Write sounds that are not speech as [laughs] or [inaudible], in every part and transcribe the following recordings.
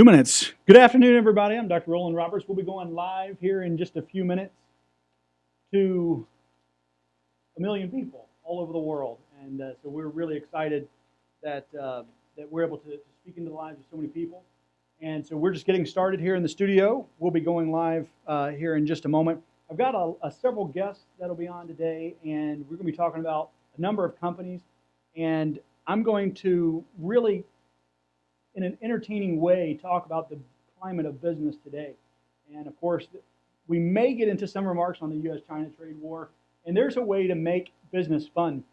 Two minutes. Good afternoon, everybody. I'm Dr. Roland Roberts. We'll be going live here in just a few minutes to a million people all over the world. And uh, so we're really excited that, uh, that we're able to, to speak into the lives of so many people. And so we're just getting started here in the studio. We'll be going live uh, here in just a moment. I've got a, a several guests that'll be on today, and we're going to be talking about a number of companies. And I'm going to really in an entertaining way, talk about the climate of business today. And of course, we may get into some remarks on the U.S. China trade war, and there's a way to make business fun.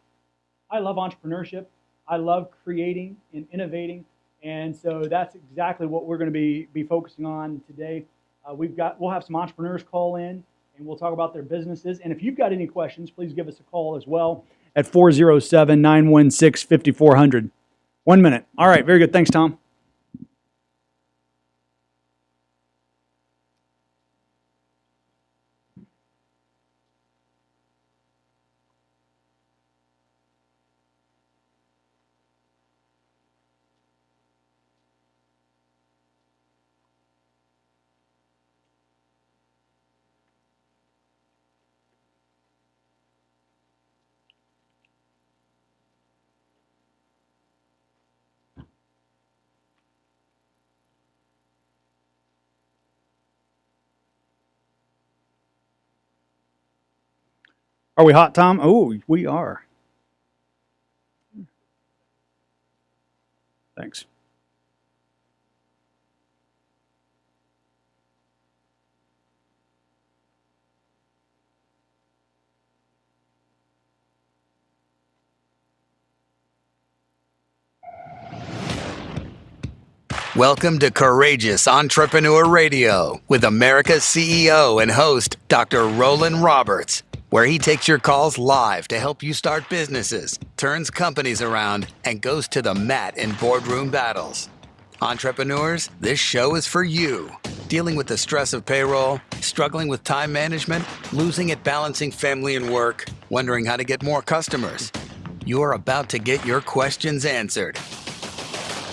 I love entrepreneurship, I love creating and innovating, and so that's exactly what we're going to be, be focusing on today. Uh, we've got, we'll have some entrepreneurs call in, and we'll talk about their businesses. And if you've got any questions, please give us a call as well at 407 916 5400. One minute. All right, very good. Thanks, Tom. Are we hot, Tom? Oh, we are. Thanks. Welcome to Courageous Entrepreneur Radio with America's CEO and host, Dr. Roland Roberts where he takes your calls live to help you start businesses, turns companies around, and goes to the mat in boardroom battles. Entrepreneurs, this show is for you. Dealing with the stress of payroll, struggling with time management, losing at balancing family and work, wondering how to get more customers. You're about to get your questions answered.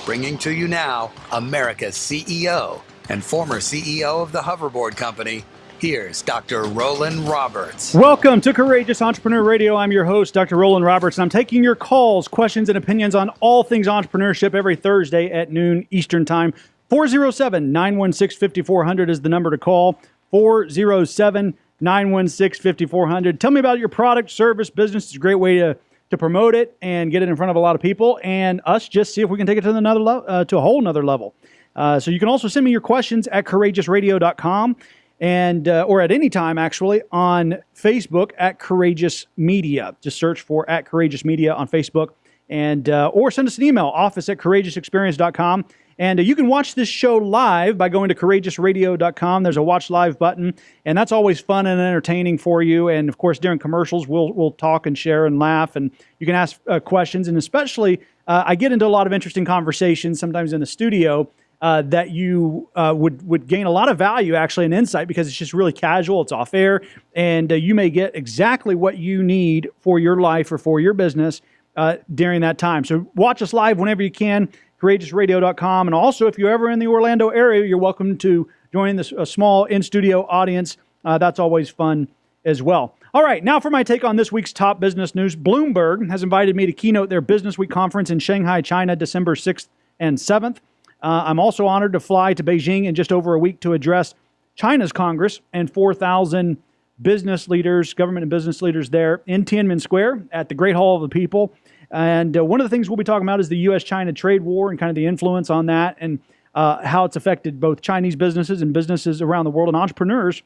Bringing to you now America's CEO and former CEO of the Hoverboard Company, Here's Dr. Roland Roberts. Welcome to Courageous Entrepreneur Radio. I'm your host, Dr. Roland Roberts, and I'm taking your calls, questions, and opinions on all things entrepreneurship every Thursday at noon Eastern Time. 407 916 5400 is the number to call. 407 916 5400. Tell me about your product, service, business. It's a great way to, to promote it and get it in front of a lot of people, and us just see if we can take it to another le- uh, to a whole nother level. Uh, so you can also send me your questions at courageousradio.com and uh, or at any time actually on Facebook at Courageous Media. Just search for at Courageous Media on Facebook, and uh, or send us an email office at courageousexperience.com. And uh, you can watch this show live by going to courageousradio.com. There's a watch live button, and that's always fun and entertaining for you. And of course, during commercials, we'll we'll talk and share and laugh, and you can ask uh, questions. And especially, uh, I get into a lot of interesting conversations sometimes in the studio uh, that you uh, would would gain a lot of value actually and insight because it's just really casual. It's off air, and uh, you may get exactly what you need for your life or for your business uh, during that time. So watch us live whenever you can. CourageousRadio.com, and also if you're ever in the Orlando area, you're welcome to join this a small in studio audience. Uh, that's always fun as well. All right, now for my take on this week's top business news. Bloomberg has invited me to keynote their Business Week conference in Shanghai, China, December 6th and 7th. Uh, I'm also honored to fly to Beijing in just over a week to address China's Congress and 4,000 business leaders, government and business leaders there in Tiananmen Square at the Great Hall of the People. And uh, one of the things we'll be talking about is the U.S. China trade war and kind of the influence on that and uh, how it's affected both Chinese businesses and businesses around the world and entrepreneurs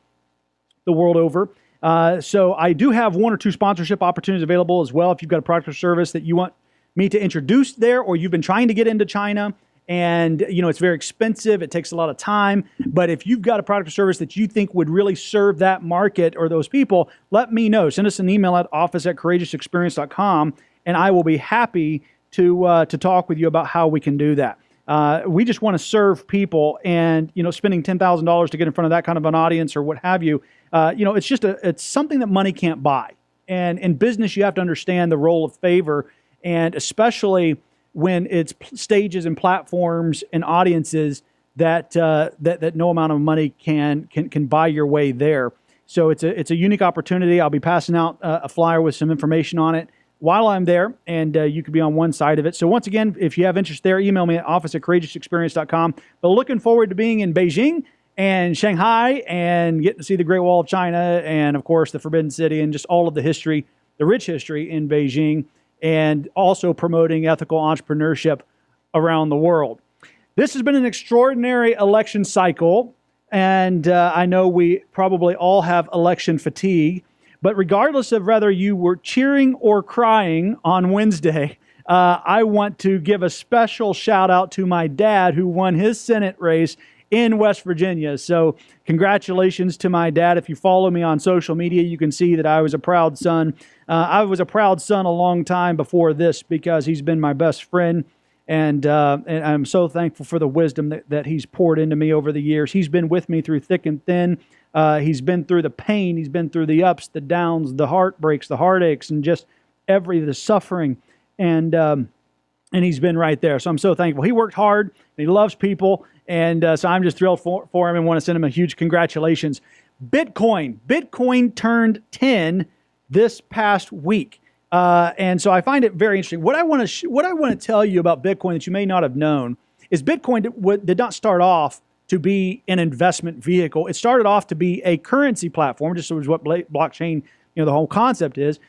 the world over. Uh, so I do have one or two sponsorship opportunities available as well. If you've got a product or service that you want me to introduce there or you've been trying to get into China, and you know it's very expensive. It takes a lot of time. But if you've got a product or service that you think would really serve that market or those people let me know. Send us an email at office at courageousexperience.com and i will be happy to uh, to talk with you about how we can do that. Uh, we just want to serve people and you know spending $10000 to get in front of that kind of an audience or what have you uh, you know it's just a it's something that money can't buy. And in business you have to understand the role of favor. And especially when it's stages and platforms and audiences that uh, that that no amount of money can can can buy your way there. So it's a it's a unique opportunity. I'll be passing out uh, a flyer with some information on it while I'm there, and uh, you could be on one side of it. So once again, if you have interest there, email me at office at courageousexperience.com. But looking forward to being in Beijing and Shanghai and getting to see the Great Wall of China and of course the Forbidden City and just all of the history, the rich history in Beijing, and also promoting ethical entrepreneurship around the world. This has been an extraordinary election cycle, and uh, I know we probably all have election fatigue. But regardless of whether you were cheering or crying on Wednesday, uh, I want to give a special shout out to my dad who won his Senate race in West Virginia. So, congratulations to my dad. If you follow me on social media, you can see that I was a proud son. Uh, I was a proud son a long time before this because he's been my best friend. And, uh, and I'm so thankful for the wisdom that, that he's poured into me over the years. He's been with me through thick and thin. Uh, he's been through the pain. He's been through the ups, the downs, the heartbreaks, the heartaches, and just every the suffering. And um, and he's been right there. So I'm so thankful. He worked hard. he loves people, and uh, so I'm just thrilled for, for him and want to send him a huge congratulations. Bitcoin, Bitcoin turned 10 this past week. Uh, and so I find it very interesting. What I want to sh- what I want to tell you about Bitcoin that you may not have known is Bitcoin did, did not start off to be an investment vehicle. It started off to be a currency platform, just as what blockchain, you know, the whole concept is.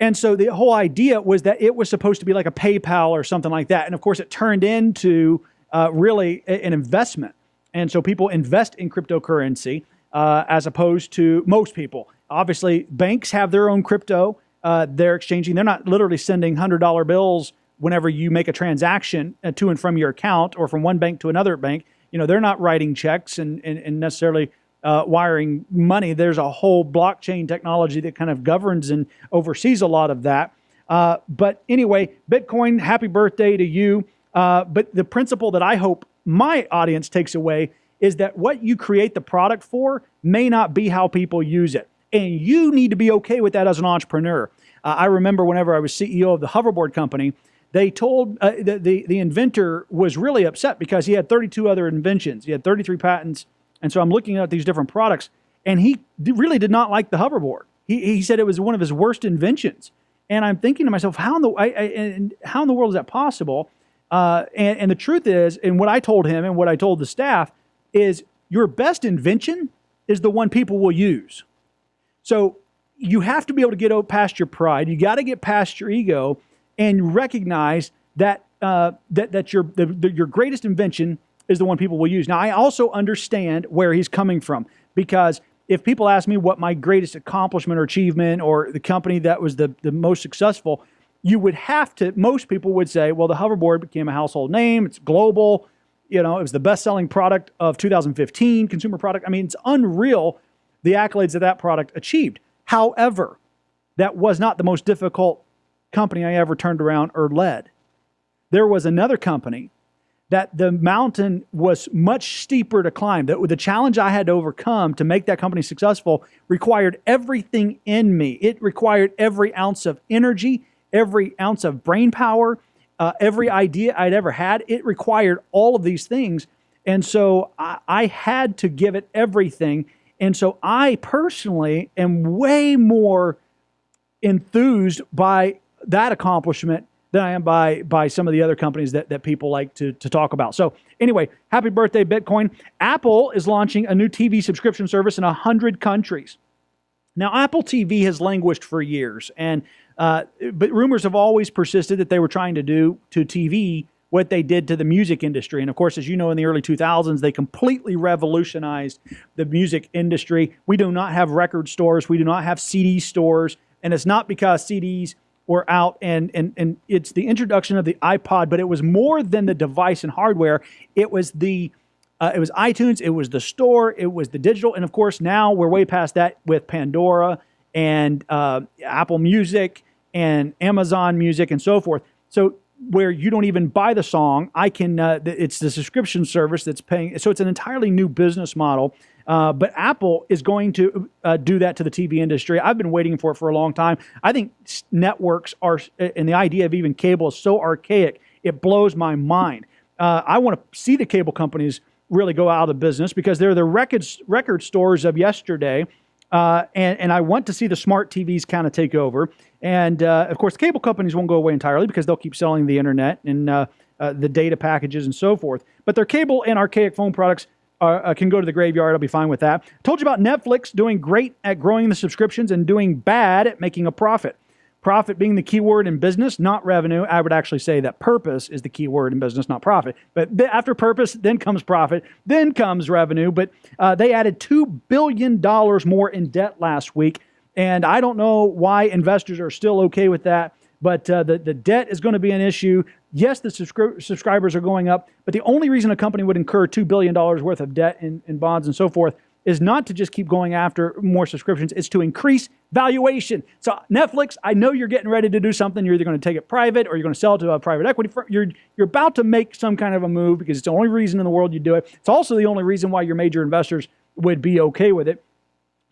And so the whole idea was that it was supposed to be like a PayPal or something like that. And of course, it turned into uh, really an investment. And so people invest in cryptocurrency uh, as opposed to most people. Obviously, banks have their own crypto uh, they're exchanging. They're not literally sending hundred dollar bills whenever you make a transaction uh, to and from your account or from one bank to another bank. You know, they're not writing checks and, and, and necessarily uh, wiring money. There's a whole blockchain technology that kind of governs and oversees a lot of that. Uh, but anyway, Bitcoin, happy birthday to you. Uh, but the principle that I hope my audience takes away is that what you create the product for may not be how people use it. And you need to be okay with that as an entrepreneur. Uh, I remember whenever I was CEO of the hoverboard company, they told uh, the, the, the inventor was really upset because he had 32 other inventions. He had 33 patents. And so I'm looking at these different products, and he really did not like the hoverboard. He, he said it was one of his worst inventions. And I'm thinking to myself, how in the, I, I, how in the world is that possible? Uh, and, and the truth is, and what I told him and what I told the staff is your best invention is the one people will use. So you have to be able to get past your pride. You got to get past your ego and recognize that uh, that that your the, the, your greatest invention is the one people will use. Now, I also understand where he's coming from because if people ask me what my greatest accomplishment or achievement or the company that was the, the most successful, you would have to, most people would say, well, the hoverboard became a household name, it's global, you know, it was the best selling product of 2015, consumer product. I mean, it's unreal the accolades that that product achieved. However, that was not the most difficult company I ever turned around or led. There was another company that the mountain was much steeper to climb. That the challenge I had to overcome to make that company successful required everything in me. It required every ounce of energy, every ounce of brain power, uh, every idea I'd ever had. It required all of these things. And so I, I had to give it everything. And so I personally am way more enthused by that accomplishment than I am by by some of the other companies that, that people like to, to talk about. So anyway, happy birthday, Bitcoin. Apple is launching a new TV subscription service in 100 countries. Now, Apple TV has languished for years, and uh, but rumors have always persisted that they were trying to do to TV what they did to the music industry. And of course, as you know, in the early 2000s, they completely revolutionized the music industry. We do not have record stores, we do not have CD stores, and it's not because CDs were out and, and, and it's the introduction of the iPod, but it was more than the device and hardware. It was the uh, it was iTunes, it was the store, it was the digital, and of course now we're way past that with Pandora and uh, Apple Music and Amazon Music and so forth. So where you don't even buy the song. I can. Uh, it's the subscription service that's paying. So it's an entirely new business model. Uh, but Apple is going to uh, do that to the TV industry. I've been waiting for it for a long time. I think networks are, and the idea of even cable is so archaic. It blows my mind. Uh, I want to see the cable companies really go out of business because they're the record record stores of yesterday. Uh, and, and I want to see the smart TVs kind of take over. And uh, of course, the cable companies won't go away entirely because they'll keep selling the internet and uh, uh the data packages and so forth. But their cable and archaic phone products are, uh, can go to the graveyard. I'll be fine with that. Told you about Netflix doing great at growing the subscriptions and doing bad at making a profit. Profit being the key word in business, not revenue. I would actually say that purpose is the key word in business, not profit. But after purpose, then comes profit, then comes revenue. But uh, they added $2 billion more in debt last week. And I don't know why investors are still okay with that, but uh, the, the debt is going to be an issue. Yes, the subscri- subscribers are going up, but the only reason a company would incur $2 billion worth of debt in, in bonds and so forth is not to just keep going after more subscriptions, it's to increase valuation. So Netflix, I know you're getting ready to do something. You're either going to take it private or you're going to sell it to a private equity firm. You're you're about to make some kind of a move because it's the only reason in the world you do it. It's also the only reason why your major investors would be okay with it.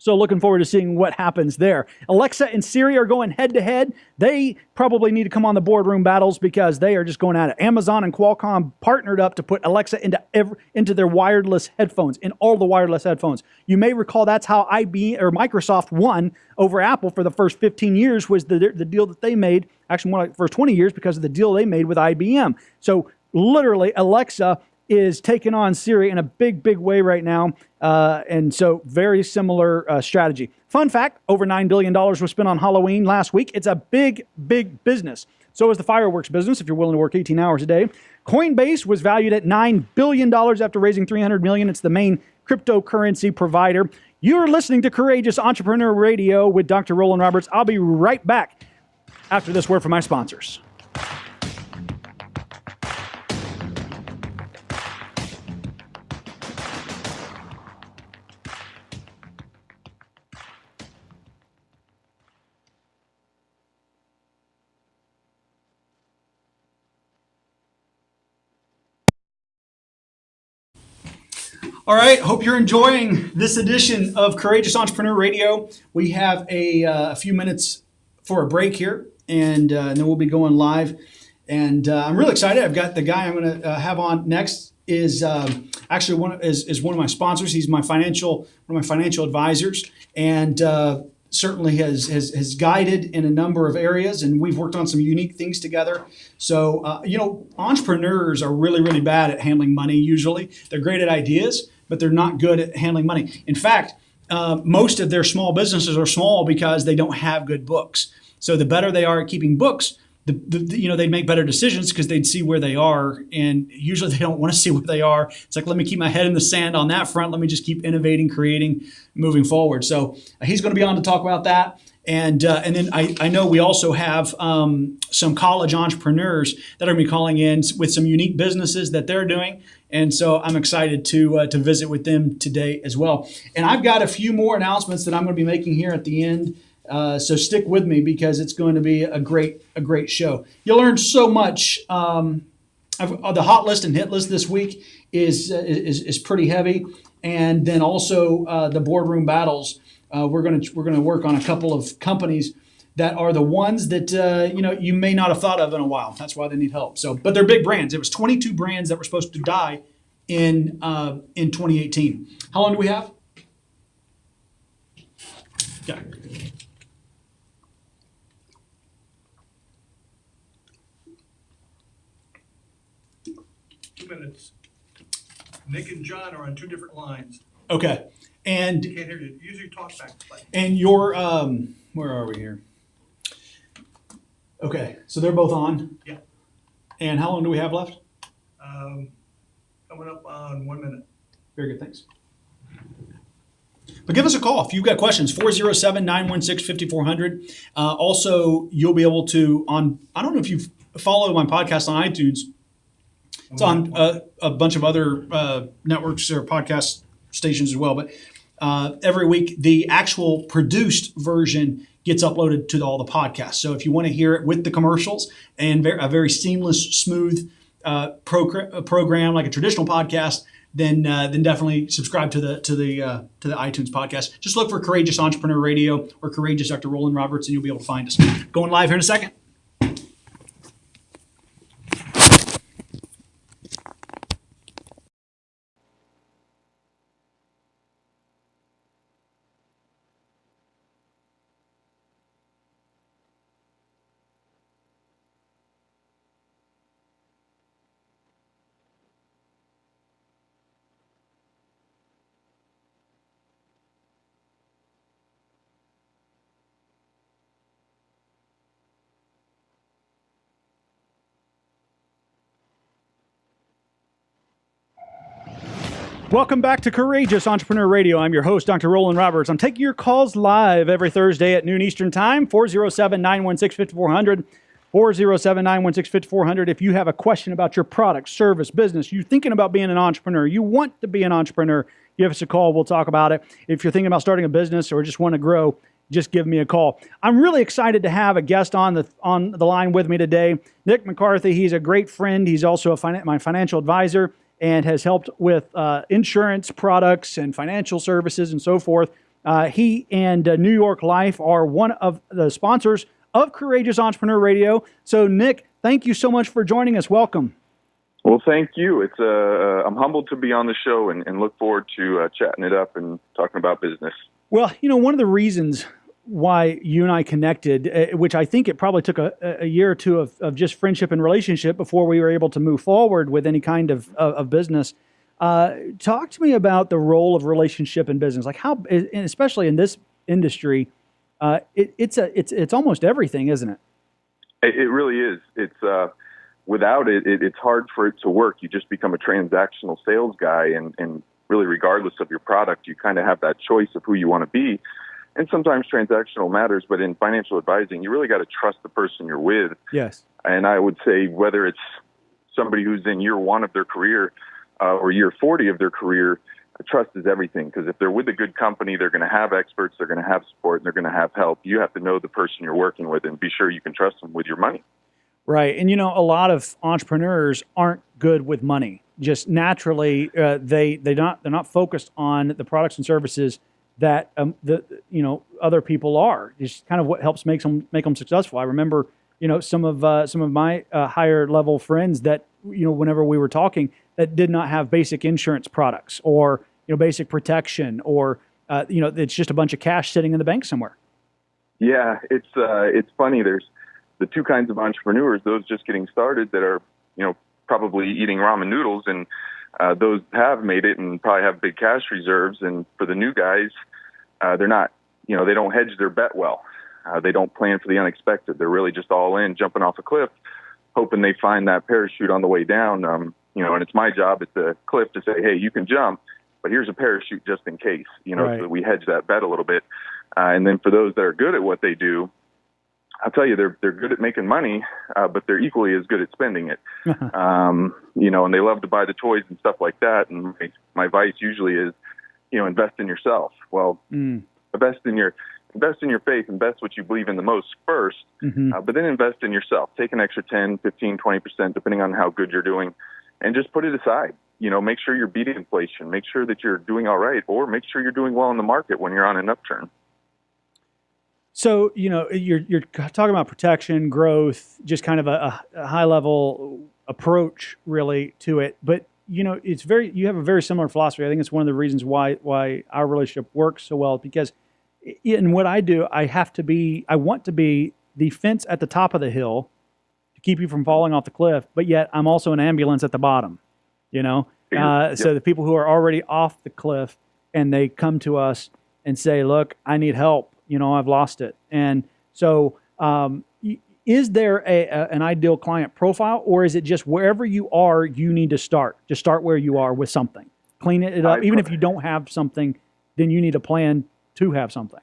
So looking forward to seeing what happens there. Alexa and Siri are going head to head. They probably need to come on the boardroom battles because they are just going at it. Amazon and Qualcomm partnered up to put Alexa into every, into their wireless headphones, in all the wireless headphones. You may recall that's how IBM or Microsoft won over Apple for the first 15 years was the, the deal that they made, actually more like the first 20 years because of the deal they made with IBM. So literally Alexa is taking on Siri in a big, big way right now. Uh, and so, very similar uh, strategy. Fun fact over $9 billion was spent on Halloween last week. It's a big, big business. So is the fireworks business if you're willing to work 18 hours a day. Coinbase was valued at $9 billion after raising 300 million. It's the main cryptocurrency provider. You're listening to Courageous Entrepreneur Radio with Dr. Roland Roberts. I'll be right back after this word from my sponsors. All right, hope you're enjoying this edition of Courageous Entrepreneur Radio. We have a, uh, a few minutes for a break here, and, uh, and, then we'll be going live. And uh, I'm really excited. I've got the guy I'm going to uh, have on next is um, actually one is, is one of my sponsors. He's my financial one of my financial advisors, and uh, certainly has, has, has guided in a number of areas and we've worked on some unique things together so uh, you know entrepreneurs are really really bad at handling money usually they're great at ideas but they're not good at handling money. In fact uh, most of their small businesses are small because they don't have good books. So the better they are at keeping books the, the, you know they'd make better decisions because they'd see where they are and usually they don't want to [laughs] see where they are. It's like let me keep my head in the sand on that front. Let me just keep innovating creating moving forward. So uh, he's going to be on to talk about that and uh, and then I, I know we also have um, some college entrepreneurs that are going to be calling in with some unique businesses that they're doing and so I'm excited to uh, to visit with them today as well and I've got a few more announcements that I'm going to be making here at the end uh, so stick with me because it's going to be a great a great show. You'll learn so much. Um, the hot list and hit list this week is uh, is, is pretty heavy, and then also uh, the boardroom battles. Uh, we're gonna we're gonna work on a couple of companies that are the ones that uh, you know you may not have thought of in a while. That's why they need help. So, but they're big brands. It was 22 brands that were supposed to die in in 2018. How long do we have? Yeah. minutes. Nick and John are on two different lines. Okay. And You can't hear you. Use your talk back. and your um where are we here? Okay, so they're both on. Yeah. And how long do we have left? Um, coming up on one minute. Very good, thanks. But give us a call if you've got questions, 407 916 5400. Uh, also, you'll be able to, on, I don't know if you've followed my podcast on iTunes, it's on uh, a bunch of other uh, networks or podcast stations as well. But uh, every week, the actual produced version gets uploaded to all the podcasts. So if you want to hear it with the commercials and a very seamless, smooth uh, progr- program like a traditional podcast, then uh, then definitely subscribe to the to the uh, to the iTunes podcast. Just look for Courageous Entrepreneur Radio or Courageous Dr. Roland Roberts, and you'll be able to find us. Going live here in a second. Welcome back to Courageous Entrepreneur Radio. I'm your host, Dr. Roland Roberts. I'm taking your calls live every Thursday at noon Eastern Time, 407 916 5400. 407 916 5400. If you have a question about your product, service, business, you're thinking about being an entrepreneur, you want to be an entrepreneur, give us a call. We'll talk about it. If you're thinking about starting a business or just want to grow, just give me a call. I'm really excited to have a guest on the on the line with me today, Nick McCarthy. He's a great friend. He's also a my financial advisor and has helped with uh, insurance products and financial services and so forth. Uh, he and uh, New York Life are one of the sponsors of Courageous Entrepreneur Radio. So, Nick, thank you so much for joining us. Welcome. Well, thank you. It's uh, uh I'm humbled to be on the show and, and look forward to uh, chatting it up and talking about business. Well, you know, one of the reasons why you and I connected, uh, which I think it probably took a, a year or two of, of, just friendship and relationship before we were able to move forward with any kind of, of, of business. Uh, talk to me about the role of relationship in business, like how, especially in this industry, uh, it, it's a it's it's almost everything, isn't it? It, it really is. It's uh, without it, it, it's hard for it to work. You just become a transactional sales guy, and and really, regardless of your product, you kind of have that choice of who you want to be and sometimes transactional matters, but in financial advising, you really got to trust the person you're with. Yes. And I would say whether it's somebody who's in year one of their career uh, or year 40 of their career, trust is everything because if they're with a good company, they're going to have experts, they're going to have support, and they're going to have help. You have to know the person you're working with and be sure you can trust them with your money. Right. And you know, a lot of entrepreneurs aren't good with money. Just naturally, uh, they they not they're not focused on the products and services that um, the you know other people are. It's kind of what helps make them make them successful. I remember you know some of uh, some of my uh, higher level friends that you know whenever we were talking that did not have basic insurance products or you know basic protection or uh, you know it's just a bunch of cash sitting in the bank somewhere. Yeah, it's uh, it's funny. There's the two kinds of entrepreneurs: those just getting started that are you know probably eating ramen noodles and uh, those have made it and probably have big cash reserves. And for the new guys, uh, they're not, you know, they don't hedge their bet well. Uh, they don't plan for the unexpected. They're really just all in, jumping off a cliff, hoping they find that parachute on the way down. Um, you know, and it's my job at the cliff to say, hey, you can jump, but here's a parachute just in case. You know, right. so we hedge that bet a little bit. Uh, and then for those that are good at what they do, I'll tell you, they're they're good at making money, uh, but they're equally as good at spending it. [laughs] um, you know, and they love to buy the toys and stuff like that. And my, my advice usually is, you know, invest in yourself. Well, mm. invest in your invest in your faith, invest what you believe in the most 1st mm-hmm. uh, but then invest in yourself. Take an extra 10, 15, 20 percent, depending on how good you're doing, and just put it aside. You know, make sure you're beating inflation. Make sure that you're doing all right, or make sure you're doing well in the market when you're on an upturn. So you know you're you're talking about protection, growth, just kind of a, a high level approach really to it. But you know it's very you have a very similar philosophy. I think it's one of the reasons why why our relationship works so well because in what I do, I have to be I want to be the fence at the top of the hill to keep you from falling off the cliff, but yet I'm also an ambulance at the bottom. You know, uh, so the people who are already off the cliff and they come to us and say, "Look, I need help." You know, I've lost it. And so, um, is there a, a, an ideal client profile, or is it just wherever you are, you need to start? Just start where you are with something, clean it up. I, Even if you don't have something, then you need a plan to have something.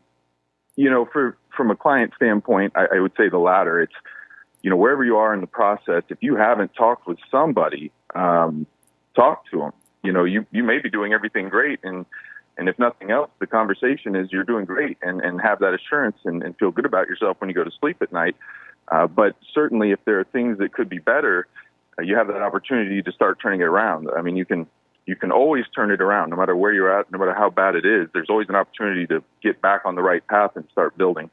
You know, for from a client standpoint, I, I would say the latter. It's you know wherever you are in the process. If you haven't talked with somebody, um, talk to them. You know, you you may be doing everything great, and and if nothing else, the conversation is you're doing great and, and have that assurance and, and feel good about yourself when you go to sleep at night. Uh, but certainly, if there are things that could be better, uh, you have that opportunity to start turning it around. I mean, you can you can always turn it around, no matter where you're at, no matter how bad it is. There's always an opportunity to get back on the right path and start building.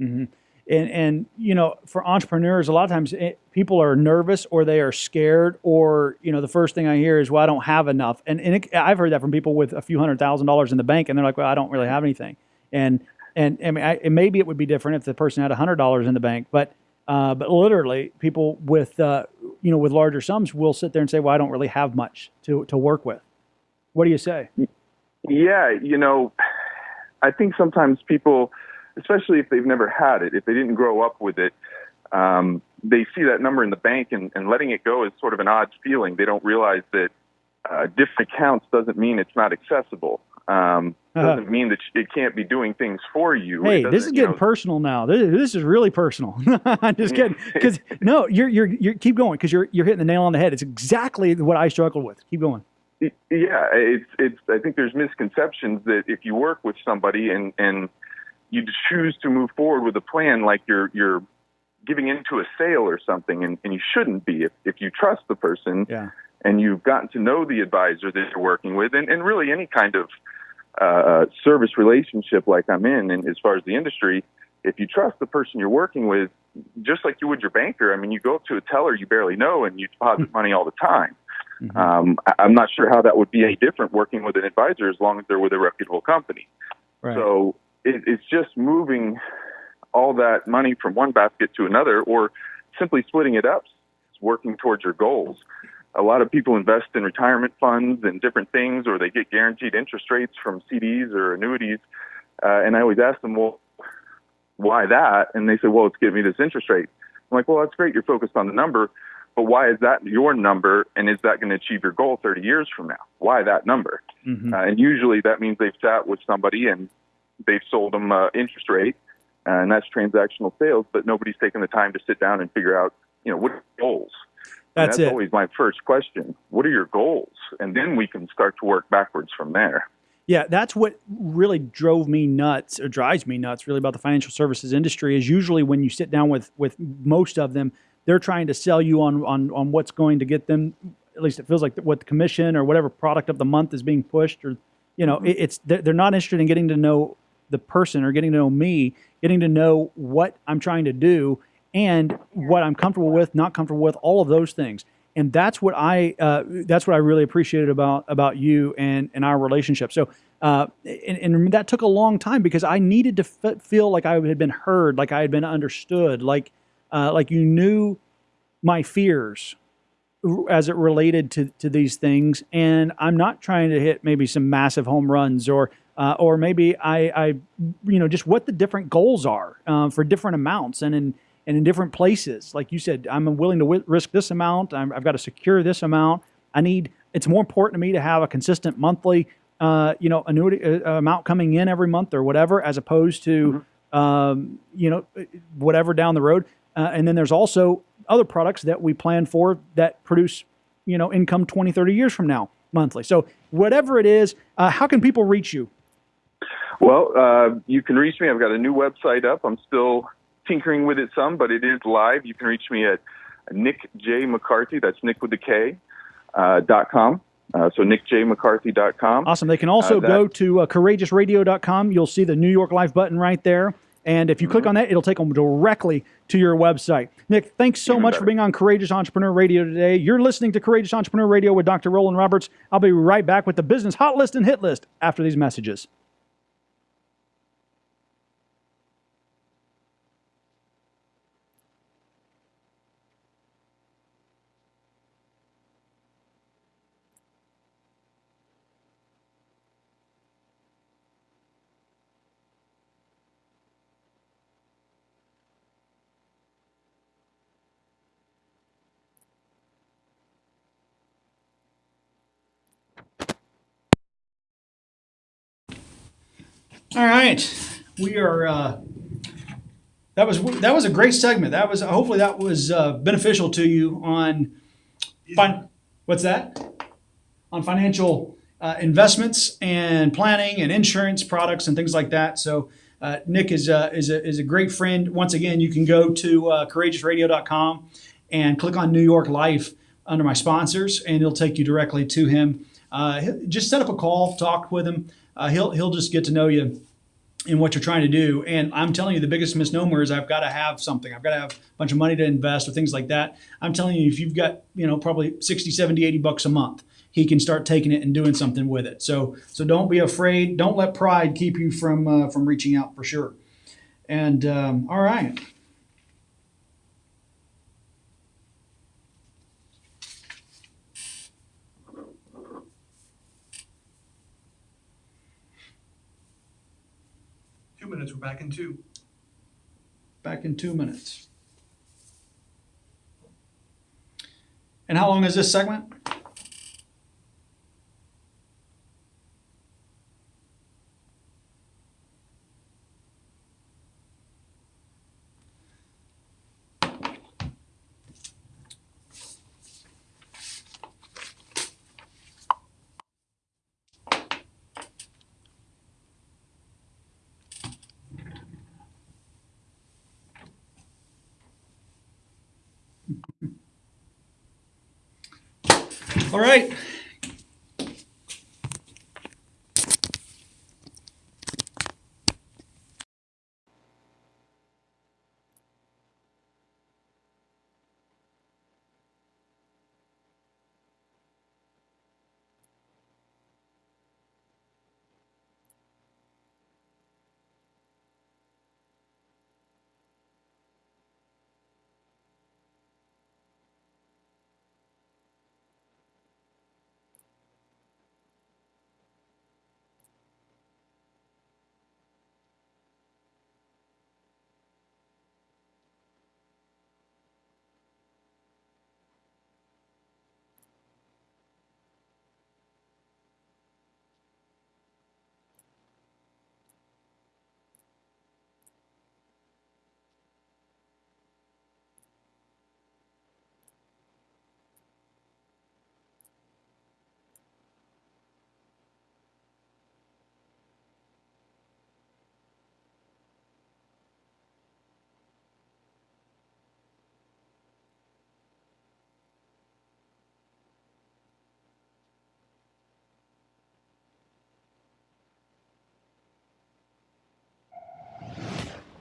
Mm-hmm and and you know for entrepreneurs a lot of times it, eh, people are nervous or they are scared or you know the first thing i hear is well i don't have enough. And, and it, i've heard that from people with a few hundred thousand dollars in the bank and they're like well i don't really have anything. And and i and maybe it would be different if the person had a hundred dollars in the bank but uh, but literally people with uh, you know with larger sums will sit there and say well i don't really have much to to work with. What do you say? Yeah you know i think sometimes people especially if they've never had it, if they didn't grow up with it, um, they see that number in the bank and, and letting it go is sort of an odd feeling. They don't realize that uh, different accounts doesn't mean it's not accessible. Um, doesn't mean that it can't be doing things for you. Hey, this is you getting know, personal now. This, this is really personal. [laughs] I'm just kidding. [laughs] Because no, you're you're you keep going because you're you're hitting the nail on the head. It's exactly what I struggled with. Keep going. Yeah, it's it's. I think there's misconceptions that if you work with somebody and and you choose to move forward with a plan, like you're you're giving into a sale or something, and, and you shouldn't be. If if you trust the person Yeah. and you've gotten to know the advisor that you're working with, and, and really any kind of uh, service relationship like I'm in, and as far as the industry, if you trust the person you're working with, just like you would your banker, I mean, you go up to a teller you barely know and you deposit money all the time. Um, I- I'm not sure how that would be any different working with an advisor as long as they're with a reputable company. Right. So it, it's just moving all that money from one basket to another, or simply splitting it up, working towards your goals. A lot of people invest in retirement funds and different things, or they get guaranteed interest rates from CDs or annuities. Uh, and I always ask them, well, why that? And they say, well, it's giving me this interest rate. I'm like, well, that's great. You're focused on the number, but why is that your number? And is that going to achieve your goal 30 years from now? Why that number? Mhm. Uh, and usually that means they've sat with somebody and they've sold them uh, interest rate, uh, and that's transactional sales. But nobody's taken the time to sit down and figure out, you know, what are your goals. That's that's it. always my first question. What are your goals? And then we can start to work backwards from there. Yeah, that's what really drove me nuts or drives me nuts really about the financial services industry is usually when you sit down with with most of them, they're trying to sell you on on on what's going to get them at least it feels like what the commission or whatever product of the month is being pushed or you know, it, it's they're, they're not interested in getting to know the person or getting to know me, getting to know what I'm trying to do and what I'm comfortable with, not comfortable with, all of those things. And that's what I uh, that's what I really appreciated about about you and and our relationship. So uh, and, and that took a long time because I needed to feel like I had been heard, like I had been understood, like uh, like you knew my fears as it related to, to these things. And I'm not trying to hit maybe some massive home runs or uh, or maybe I, I you know just what the different goals are uh, for different amounts and in and in different places. Like you said, I'm willing to w- risk this amount. I'm, I've got to secure this amount. I need. It's more important to me to have a consistent monthly, uh, you know, annuity uh, amount coming in every month or whatever, as opposed to, um, you know, whatever down the road. Uh, and then there's also other products that we plan for that produce, you know, income 20, 30 years from now monthly. So whatever it is, uh, how can people reach you? Well, uh, you can reach me. I've got a new website up. I'm still tinkering with it some, but it is live. You can reach me at Nick J McCarthy. That's Nick with the K. Uh, dot com. Uh, so nickjmccarthy.com. Awesome. They can also Uh, that- go to uh, courageousradio.com. You'll see the New York Life button right there. And if you Mm-hmm. click on that, it'll take them directly to your website. Nick, thanks so Even much for being on Courageous Entrepreneur Radio today. You're listening to Courageous Entrepreneur Radio with Dr. Roland Roberts. I'll be right back with the business hot list and hit list after these messages. All right, we are. Uh, that was that was a great segment. That was hopefully that was uh, beneficial to you on. Fin- what's that? On financial uh, investments and planning and insurance products and things like that. So. Uh, Nick is a, is, a, is a great friend. Once again, you can go to uh, courageousradio.com and click on New York Life under my sponsors, and it'll take you directly to him. Uh, just set up a call, talk with him. Uh, he'll he'll just get to know you in what you're trying to do. And I'm telling you, the biggest misnomer is I've got to have something. I've got to have a bunch of money to invest or things like that. I'm telling you, if you've got, you know, probably 60, 70, 80 bucks a month, he can start taking it and doing something with it. So, so don't be afraid. Don't let pride keep you from, uh, from reaching out for sure. And, um, all right. Two minutes, we're back in two. Back in two minutes. And how long is this segment? All right.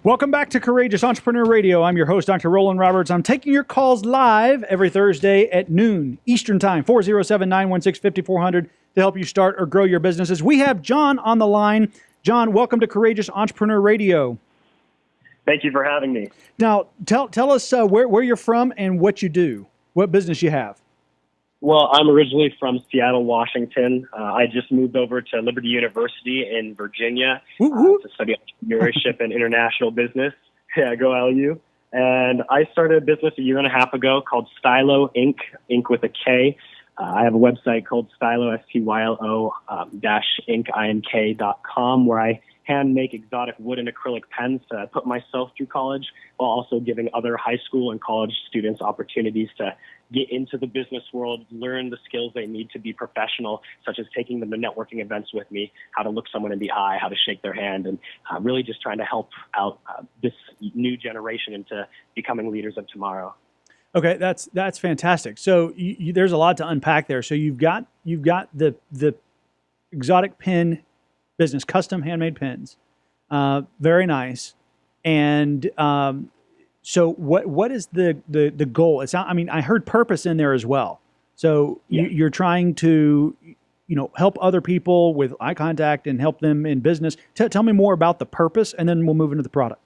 Welcome back to Courageous Entrepreneur Radio. I'm your host, Dr. Roland Roberts. I'm taking your calls live every Thursday at noon Eastern Time, 407 916 5400 to help you start or grow your businesses. We have John on the line. John, welcome to Courageous Entrepreneur Radio. Thank you for having me. Now, tell, tell us uh, where, where you're from and what you do, what business you have. Well, I'm originally from Seattle, Washington. Uh, I just moved over to Liberty University in Virginia uh, to study entrepreneurship and international business. [laughs] Yeah, go LU. And I started a business a year and a half ago called Stylo Ink. Ink. with a K. Uh, I have a website called Stylo S T Y L O um, dash Ink. I N K dot com where I hand make exotic wood and acrylic pens to put myself through college while also giving other high school and college students opportunities to get into the business world, learn the skills they need to be professional, such as taking them to networking events with me, how to look someone in the eye, how to shake their hand, and uh, really just trying to help out uh, this new generation into becoming leaders of tomorrow. Okay, that's that's fantastic. So you, you, there's a lot to unpack there. So you've got you've got the the exotic pen business, custom handmade pens. Uh, very nice. And um, so, what what is the the the goal? It's not, I mean, I heard purpose in there as well. So yeah. you, you're trying to you know help other people with eye contact and help them in business. T- tell me more about the purpose, and then we'll move into the product.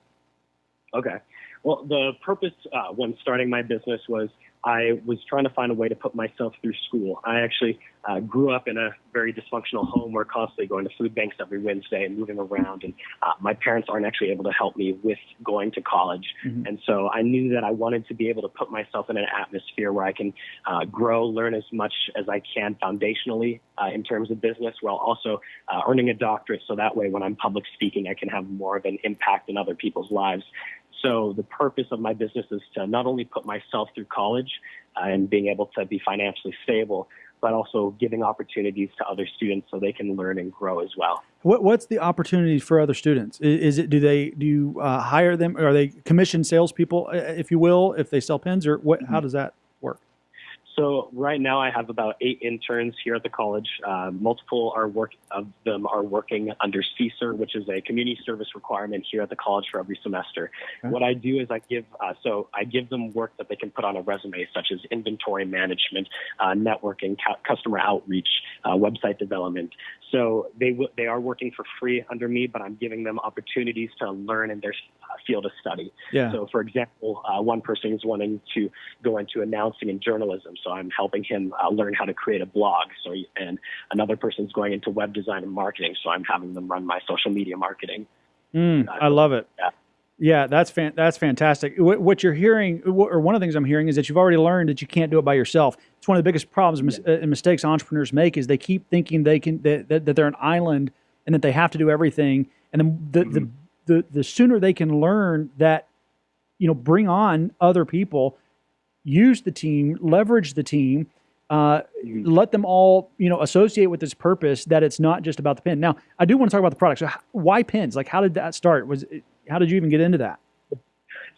Okay. Well, the purpose uh, when starting my business was I was trying to find a way to put myself through school. I actually uh, grew up in a very dysfunctional home where constantly going to food banks every Wednesday and moving around. And uh, my parents aren't actually able to help me with going to college. Mm-hmm. And so I knew that I wanted to be able to put myself in an atmosphere where I can uh, grow, learn as much as I can foundationally uh, in terms of business while also uh, earning a doctorate. So that way, when I'm public speaking, I can have more of an impact in other people's lives. So the purpose of my business is to not only put myself through college uh, and being able to be financially stable, but also giving opportunities to other students so they can learn and grow as well. What, what's the opportunities for other students? Is, it do they do you uh, hire them? Are they commissioned salespeople, if you will, if they sell pens, or what? How does that so right now I have about eight interns here at the college. Uh, multiple are work of them are working under CSER, which is a community service requirement here at the college for every semester. Okay. What I do is I give uh, so I give them work that they can put on a resume, such as inventory management, uh, networking, customer outreach, uh, website development. So they w- they are working for free under me, but I'm giving them opportunities to learn in their uh, field of study. Yeah. So for example, uh, one person is wanting to go into announcing and journalism. So I'm helping him uh, learn how to create a blog. So, and another person's going into web design and marketing. So I'm having them run my social media marketing. Mm, uh, I love it. Yeah. Yeah, that's fan- that's fantastic. What you're hearing, or one of the things I'm hearing, is that you've already learned that you can't do it by yourself. It's one of the biggest problems yeah. and mistakes entrepreneurs make is they keep thinking they can that, that, they're an island and that they have to do everything. And then the, mm-hmm. the the the sooner they can learn that, you know, bring on other people, use the team, leverage the team, uh, let them all you know associate with this purpose that it's not just about the pen. Now, I do want to talk about the product. So, why pens? Like, how did that start? Was it, how did you even get into that?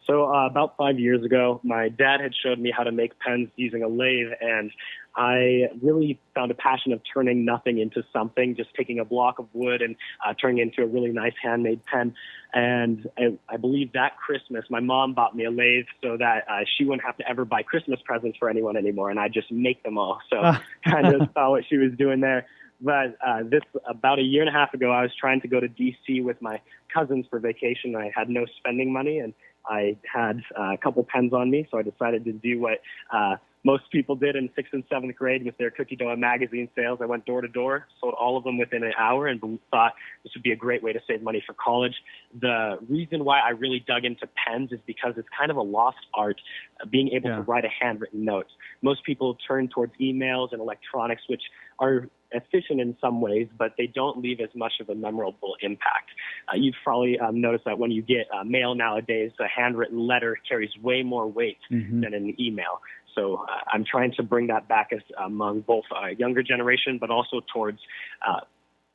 So uh, about five years ago, my dad had showed me how to make pens using a lathe, and I really found a passion of turning nothing into something, just taking a block of wood and uh, turning it into a really nice handmade pen. And I, I believe that Christmas, my mom bought me a lathe so that uh, she wouldn't have to ever buy Christmas presents for anyone anymore, and I just make them all. So [laughs] kind of saw what she was doing there. But uh, this about a year and a half ago, I was trying to go to DC with my cousins for vacation. I had no spending money, and I had uh, a couple pens on me, so I decided to do what uh, most people did in sixth and seventh grade with their cookie dough magazine sales. I went door to door, sold all of them within an hour, and thought this would be a great way to save money for college. The reason why I really dug into pens is because it's kind of a lost art, uh, being able yeah. to write a handwritten note. Most people turn towards emails and electronics, which are efficient in some ways, but they don't leave as much of a memorable impact. Uh, you've probably um, noticed that when you get uh, mail nowadays, a handwritten letter carries way more weight mm-hmm. than an email. So uh, I'm trying to bring that back as, among both a younger generation, but also towards uh,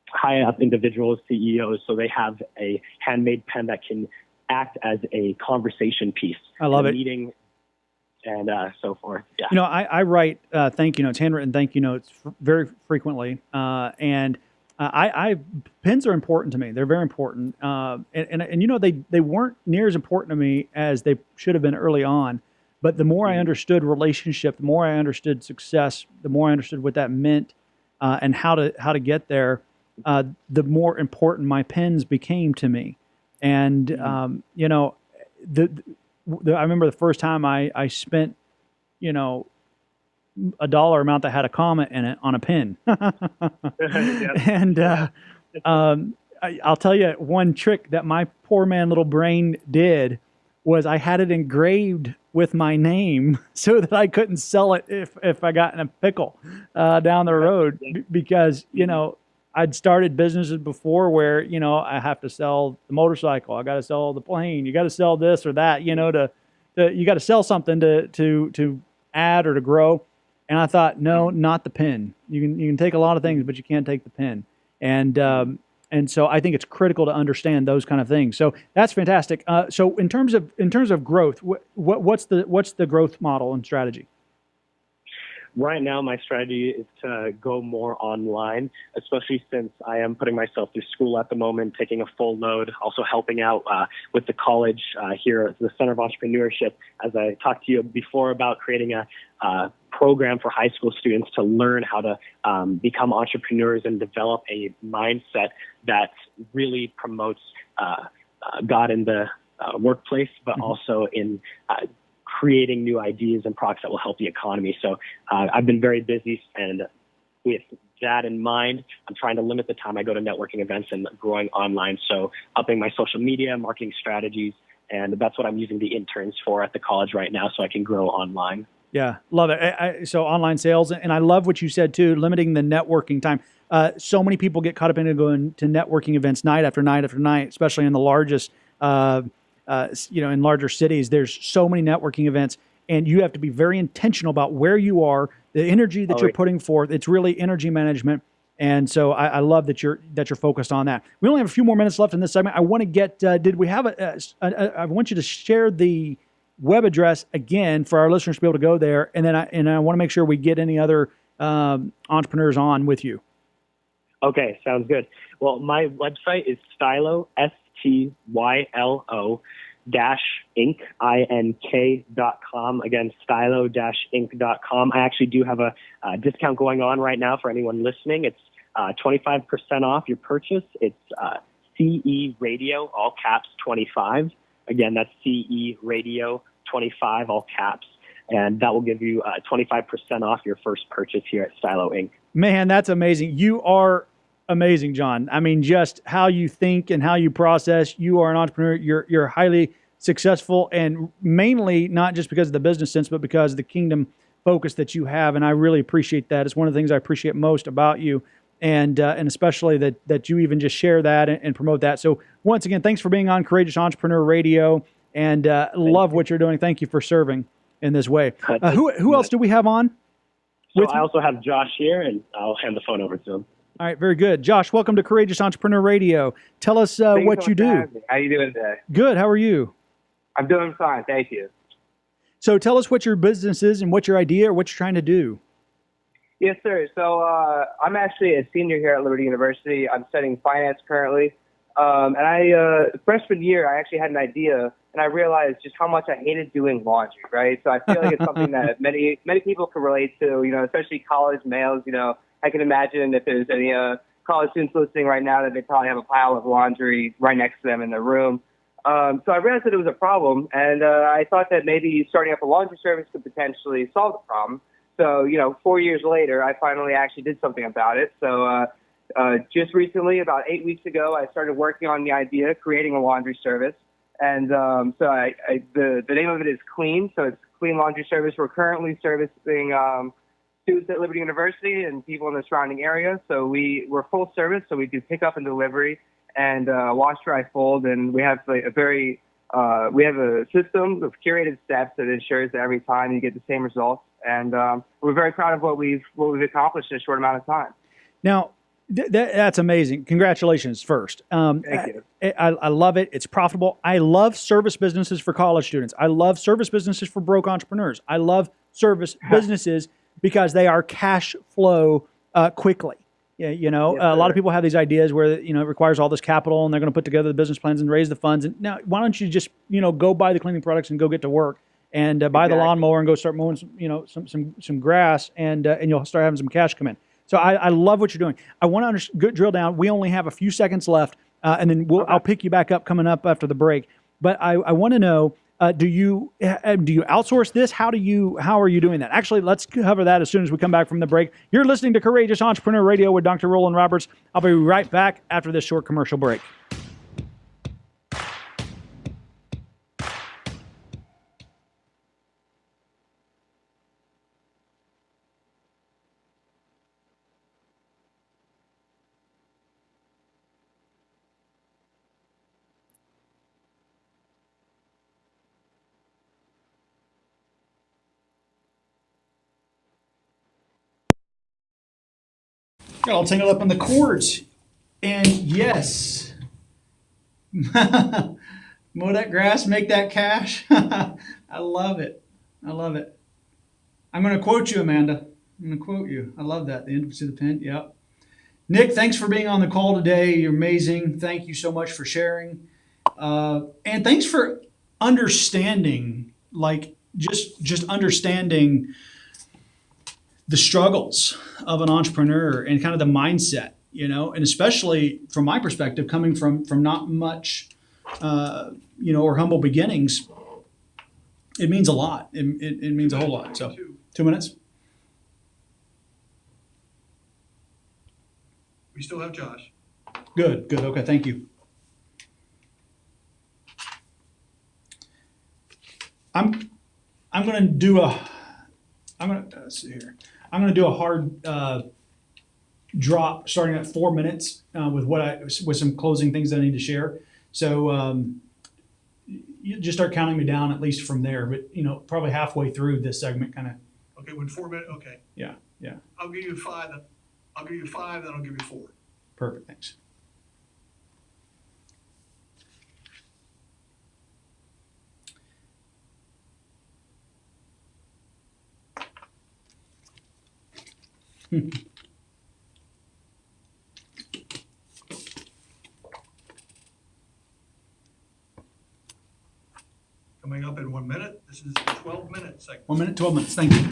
high up individuals, CEOs, so they have a handmade pen that can act as a conversation piece. I love it. Meeting and uh, so forth. Yeah. You know, I, I write uh, thank you notes, handwritten thank you notes f- very frequently, uh, and uh, I, I, pens are important to me. They're very important, uh, and, and, and you know they they weren't near as important to me as they should have been early on. But the more I mm-hmm. understood relationship, the more I understood success, the more I understood what that meant uh, and how to how to get there, the more important my pens became to me. And mm-hmm. um, you know, the I remember the first time I, I spent, you know, a dollar amount that had a comment in it on a pin. [laughs] [laughs] and uh, [laughs] um, I, will tell you one trick that my poor man little brain did was I had it engraved with my name [laughs] so that I couldn't sell it if, if I got in a pickle uh, down the road because, you know, I'd started businesses before where you know I have to sell the motorcycle, I got to sell the plane, you got to sell this or that, you know, to, to you got to sell something to to to add or to grow. And I thought, no, not the pin. You can you can take a lot of things, but you can't take the pin. And um, and so I think it's critical to understand those kind of things. So that's fantastic. Uh, so in terms of in terms of growth, what, what what's the what's the growth model and strategy? right now my strategy is to go more online, especially since I am putting myself through school at the moment, taking a full load, also helping out uh, with the college uh, here at the Center of Entrepreneurship. As I talked to you before about creating a uh, program for high school students to learn how to um, become entrepreneurs and develop a mindset that really promotes uh, uh, God in the uh, workplace, but mm-hmm. also in uh, creating new ideas and products that will help the economy. So uh, I've been very busy, and with that in mind, I'm trying to limit the time I go to networking events and growing online. So upping my social media, marketing strategies, and that's what I'm using the interns for at the college right now, so I can grow online. Yeah, love it. I, I, so online sales, and I love what you said too, limiting the networking time. Uh, so many people get caught up in going to networking events night after night after night, especially in the largest uh, uh, you know, in larger cities, there's so many networking events, and you have to be very intentional about where you are, the energy that oh, you're putting forth. It's really energy management, and so I, I, love that you're that you're focused on that. We only have a few more minutes left in this segment. I want to get. Uh, did we have a, a, a? I want you to share the web address again for our listeners to be able to go there, and then I and I want to make sure we get any other um, entrepreneurs on with you. Okay, sounds good. Well, my website is Stylo S T Y L O dash inc ink dot com. Again stylo dash ink dot com. I actually do have a, a discount going on right now for anyone listening. It's uh, 25% off your purchase. It's uh, ce radio all caps 25 again that's ce radio 25 all caps and that will give you uh, 25% off your first purchase here at stylo ink man that's amazing you are amazing, John. I mean, just how you think and how you process. You are an entrepreneur. You're you're highly successful, and mainly not just because of the business sense, but because of the kingdom focus that you have. And I really appreciate that. It's one of the things I appreciate most about you, and uh, and especially that that you even just share that and, and, promote that. So once again, thanks for being on Courageous Entrepreneur Radio, and uh, love what you're doing. Thank you for serving in this way. Uh, who who else do we have on? So I also have Josh here, and I'll hand the phone over to him. All right, very good. Josh, welcome to Courageous Entrepreneur Radio. Tell us uh, what you do. How you doing today? Good. How are you? I'm doing fine, thank you. So tell us what your business is and what your idea or what you're trying to do. Yes, sir. So uh, I'm actually a senior here at Liberty University. I'm studying finance currently. Um, and I, uh, freshman year, I actually had an idea, and I realized just how much I hated doing laundry, right? So I feel like it's something that [laughs] many many people can relate to, you know, especially college males. You know, I can imagine if there's any uh, college students listening right now that they probably have a pile of laundry right next to them in their room. Um, so I realized that it was a problem, and uh, I thought that maybe starting up a laundry service could potentially solve the problem. So, you know, four years later, I finally actually did something about it. So, uh, uh, just recently, about eight weeks ago, I started working on the idea of creating a laundry service. And um, so I, I, the, the name of it is Clean. So it's Clean Laundry Service. We're currently servicing um, students at Liberty University and people in the surrounding area. So we, we're full service. So we do pickup and delivery and uh, wash, dry, fold. And we have a, a very, uh, we have a system of curated steps that ensures that every time you get the same results. And um, we're very proud of what we've, what we've accomplished in a short amount of time. Now, th- that, that's amazing. Congratulations, first. Um, Thank you. I, I, I love it. It's profitable. I love service businesses for college students. I love service businesses for broke entrepreneurs. I love service [laughs] businesses because they are cash flow uh, quickly. Yeah, you know, Yes, a lot of people have these ideas where you know it requires all this capital, and they're going to put together the business plans and raise the funds. And now, why don't you just you know go buy the cleaning products and go get to work and uh, buy the Exactly. lawnmower and go start mowing some you know some some some grass, and uh, and you'll start having some cash come in. So I, I love what you're doing. I want to drill down. We only have a few seconds left, uh, and then we'll, I'll pick you back up coming up after the break. But I, I want to know: uh, Do you uh, do you outsource this? How do you how are you doing that? Actually, let's cover that as soon as we come back from the break. You're listening to Courageous Entrepreneur Radio with Dr. Roland Roberts. I'll be right back after this short commercial break. Got all tangled up in the cords. And yes, [laughs] mow that grass, make that cash. [laughs] I love it. I love it. I'm going to quote you, Amanda. I'm going to quote you. I love that. The intimacy of the pen. Yep. Nick, thanks for being on the call today. You're amazing. Thank you so much for sharing. Uh, and thanks for understanding, like just just understanding the struggles of an entrepreneur and kind of the mindset, you know, and especially from my perspective, coming from from not much, uh, you know, or humble beginnings, it means a lot. It, it, it means a whole lot. So, two minutes. We still have Josh. Good, good. Okay, thank you. I'm I'm gonna do a I'm gonna let's see here. I'm gonna do a hard uh, drop starting at four minutes uh, with what I with some closing things that I need to share. So um, you just start counting me down at least from there. But you know, probably halfway through this segment, kind of Okay, when four minutes, okay. yeah, yeah, I'll give you five, I'll give you five, then I'll give you four. perfect. Thanks. Coming up in one minute, this is the twelve minute segment. One minute, twelve minutes. Thank you.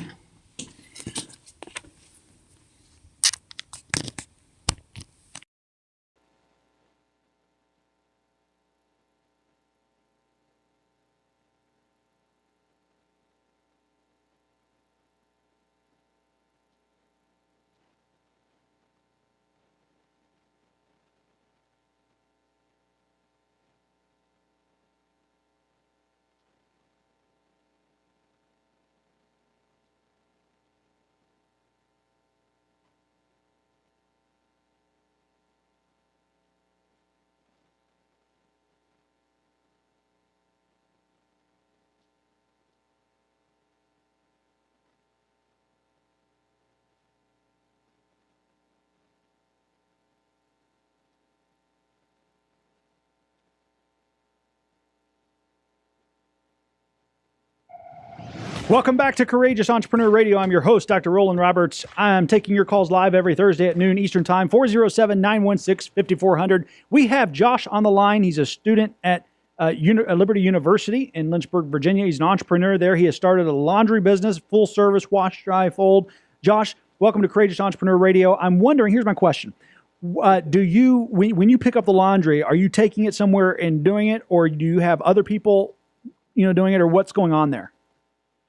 Welcome back to Courageous Entrepreneur Radio. I'm your host, Dr. Roland Roberts. I'm taking your calls live every Thursday at noon Eastern Time, 407 916 5400. We have Josh on the line. He's a student at uh, Uni- uh, Liberty University in Lynchburg, Virginia. He's an entrepreneur there. He has started a laundry business, full service, wash, dry, fold. Josh, welcome to Courageous Entrepreneur Radio. I'm wondering here's my question. Uh, do you, when, when you pick up the laundry, are you taking it somewhere and doing it, or do you have other people, you know, doing it, or what's going on there?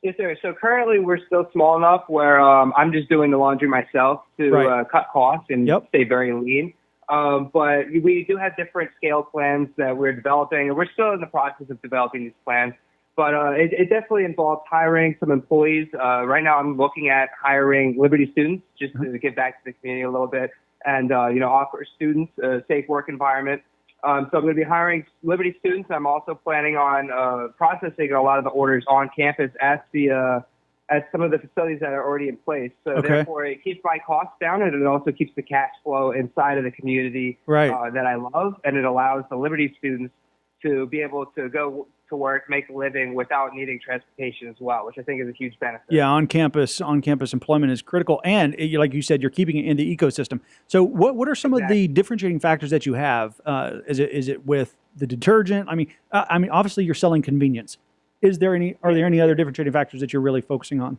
Yes, sir. So currently we're still small enough where um, I'm just doing the laundry myself to Right. uh, cut costs and Yep. stay very lean. Um, but we do have different scale plans that we're developing, and we're still in the process of developing these plans. But uh, it, it definitely involves hiring some employees. Uh, right now, I'm looking at hiring Liberty students just to give back to the community a little bit, and uh, you know, offer students a safe work environment. Um, so I'm going to be hiring Liberty students. I'm also planning on uh, processing a lot of the orders on campus at the uh, at some of the facilities that are already in place. So Okay. therefore, it keeps my costs down, and it also keeps the cash flow inside of the community Right. uh, that I love, and it allows the Liberty students to be able to go to work, make a living without needing transportation as well, which I think is a huge benefit. Yeah, on campus, on campus employment is critical, and eh, like you said, you're keeping it in the ecosystem. So, what what are some of the differentiating factors that you have? Uh, is it is it with the detergent? I mean, uh, I mean, obviously you're selling convenience. Is there any? Are there any other differentiating factors that you're really focusing on?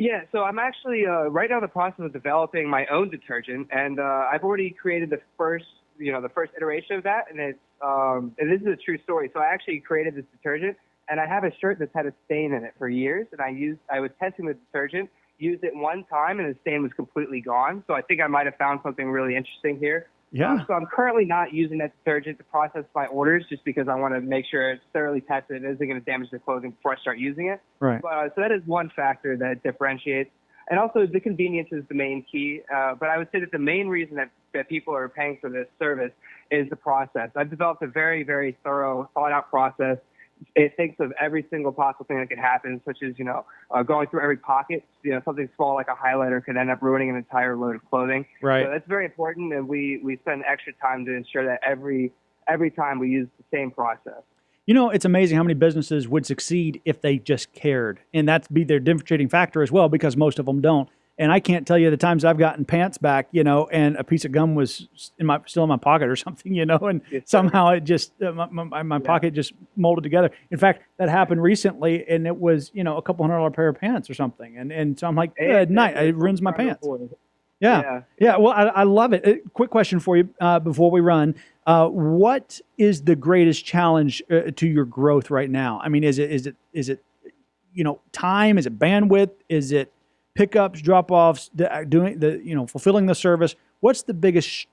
Yeah, so I'm actually uh, right now in the process of developing my own detergent, and uh, I've already created the first, you know, the first iteration of that, and it's um, and this is a true story. So I actually created this detergent, and I have a shirt that's had a stain in it for years, and I used, I was testing the detergent, used it one time, and the stain was completely gone. So I think I might have found something really interesting here. Yeah. Uh, so I'm currently not using that detergent to process my orders, just because I want to make sure it's thoroughly tested. It isn't going to damage the clothing before I start using it. Right. But, uh, so that is one factor that differentiates. And also the convenience is the main key. Uh, but I would say that the main reason that, that people are paying for this service is the process. I've developed a very, very thorough, thought out process. It thinks of every single possible thing that could happen, such as, you know, uh, going through every pocket. You know, something small like a highlighter could end up ruining an entire load of clothing. Right. So that's very important, and we, we spend extra time to ensure that every every time we use the same process. You know, it's amazing how many businesses would succeed if they just cared, and that's be their differentiating factor as well, because most of them don't. And I can't tell you the times I've gotten pants back, you know, and a piece of gum was in my still in my pocket or [laughs] something, you know, and sir. somehow it just uh, my, my, my pocket just molded together. In fact, that happened recently, and it was you know a couple hundred dollar pair of pants or something, and and so I'm like, good night, it ruins my pants. Yeah. Yeah. Yeah. Well, I, I love it. Uh, quick question for you uh, before we run. Uh, what is the greatest challenge uh, to your growth right now? I mean, is it is it is it you know time? Is it bandwidth? Is it pickups, drop offs, doing the you know fulfilling the service? What's the biggest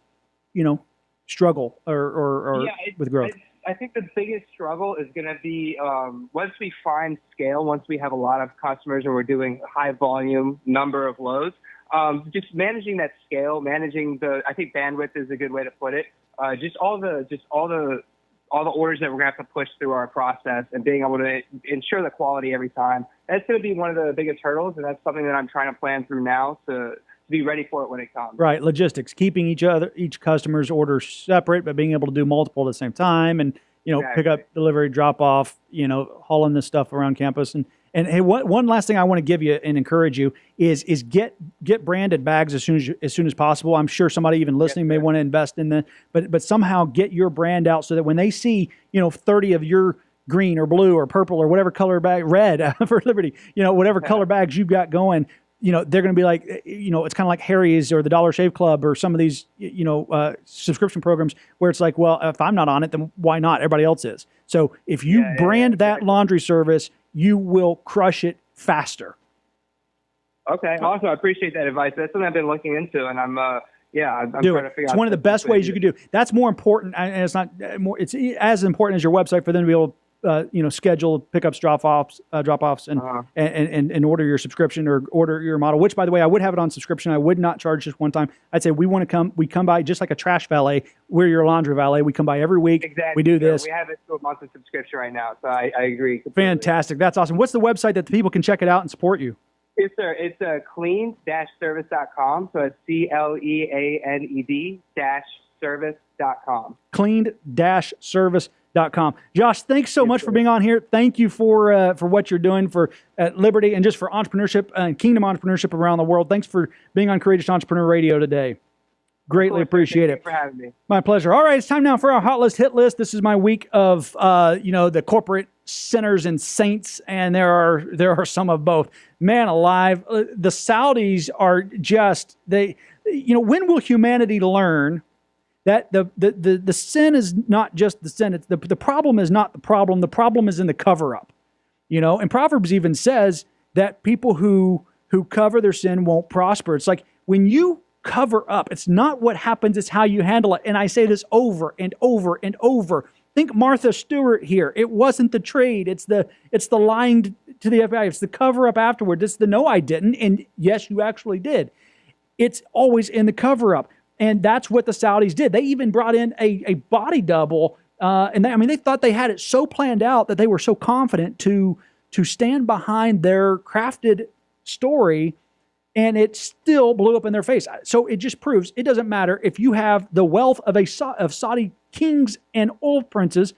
you know struggle or or, or Yeah, it- with growth? I, I think the biggest struggle is going to be um, once we find scale, once we have a lot of customers and we're doing high volume number of loads, um, just managing that scale, managing the, I think bandwidth is a good way to put it. Uh, just all the, just all the, all the orders that we're going to have to push through our process and being able to ensure the quality every time. That's going to be one of the biggest hurdles, and that's something that I'm trying to plan through now to, to be ready for it when it comes. Right, logistics, keeping each other each customer's order separate, but being able to do multiple at the same time, and you know, pick up, delivery, drop off, you know, hauling this stuff around campus, and and hey, one one last thing I want to give you and encourage you is is get get branded bags as soon as as soon as possible. I'm sure somebody even listening may want to invest in the, but but somehow get your brand out so that when they see you know 30 of your green or blue or purple or whatever color bag, red [laughs] for Liberty, you know, whatever color bags you've got going, you know, they're going to be like, eh, you know, it's kind of like Harry's or the Dollar Shave Club or some of these, you know, uh, subscription programs where it's like, well, if I'm not on it, then why not? Everybody else is. So if you Yeah, yeah, brand that laundry service, you will crush it faster. Okay, awesome. I appreciate that advice. That's something I've been looking into, and I'm, uh, yeah, I'm, do trying it. to figure It's out. one of the best ways you can do. That's more important, and it's not uh, more. It's as important as your website for them to be able, to, uh, you know, schedule pickups, drop offs, uh, drop offs, and, Uh-huh. and and and order your subscription or order your model. Which, by the way, I would have it on subscription. I would not charge just one time. I'd say we want to come. We come by just like a trash valet. We're your laundry valet. We come by every week. Exactly. We do this. We have it to a monthly subscription right now, so I, I agree. completely. Fantastic. That's awesome. What's the website that the people can check it out and support you? Yes, sir. It's uh, cleaned-service.com. So it's C L E A N E D dash service.com. cleaned-service.com. Com. Josh, thanks so much for being on here. Thank you for uh, for what you're doing for at Liberty and just for entrepreneurship and Kingdom entrepreneurship around the world. Thanks for being on Courageous Entrepreneur Radio today. Greatly appreciate Thank it. you for having me. My pleasure. All right, it's time now for our hot list hit list. This is my week of uh, you know the corporate sinners and saints, and there are there are some of both. Man alive, uh, the Saudis are just they. You know, when will humanity learn that the the the, the sin is not just the sin? It's the the problem is not the problem. The problem is in the cover up. You know, and Proverbs even says that people who who cover their sin won't prosper. It's like when you cover up, it's not what happens, it's how you handle it. And I say this over and over and over. Think Martha Stewart here. It wasn't the trade. It's the it's the lying to the FBI. It's the cover up afterward. It's the no, I didn't, and yes, you actually did. It's always in the cover up, and that's what the Saudis did. They even brought in a, a body double, uh, and they, I mean they thought they had it so planned out that they were so confident to to stand behind their crafted story and it still blew up in their face. So it just proves it doesn't matter if you have the wealth of a of Saudi kings and oil princes,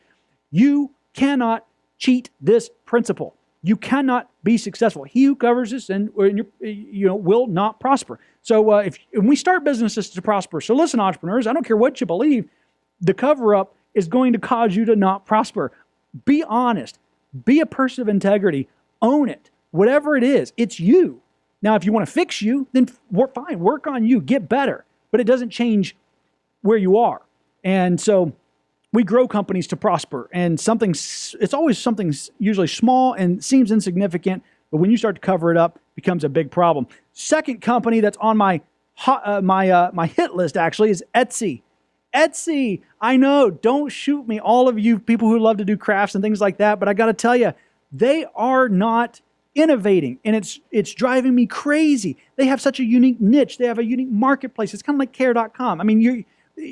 you cannot cheat this principle. You cannot be successful. He who covers this and you know will not prosper. So uh, if, if we start businesses to prosper, so listen, entrepreneurs, I don't care what you believe, the cover up is going to cause you to not prosper. Be honest. Be a person of integrity. Own it. Whatever it is, it's you. Now, if you want to fix you, then fine. Work on you. Get better. But it doesn't change where you are. And so we grow companies to prosper. And something, it's always something usually small and seems insignificant. But when you start to cover it up, it becomes a big problem. Second company that's on my uh, my uh, my hit list actually is Etsy. Etsy, I know, don't shoot me, all of you people who love to do crafts and things like that, but I got to tell you, they are not innovating and it's it's driving me crazy. They have such a unique niche. They have a unique marketplace. It's kind of like care.com. I mean, you